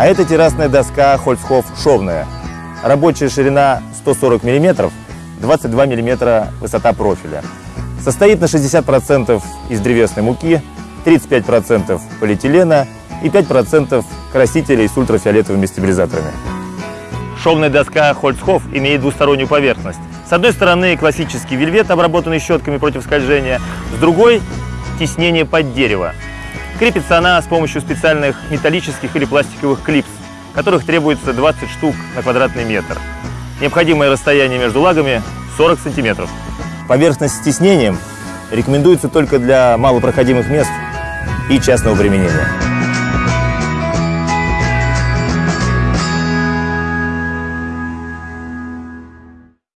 А это террасная доска Хольцхоф шовная. Рабочая ширина 140 мм, 22 мм высота профиля. Состоит на 60% из древесной муки, 35% полиэтилена и 5% красителей с ультрафиолетовыми стабилизаторами. Шовная доска Хольцхоф имеет двустороннюю поверхность. С одной стороны классический вельвет, обработанный щетками против скольжения, с другой – тиснение под дерево. Крепится она с помощью специальных металлических или пластиковых клипс, которых требуется 20 штук на квадратный метр. Необходимое расстояние между лагами 40 сантиметров. Поверхность с тиснением рекомендуется только для малопроходимых мест и частного применения.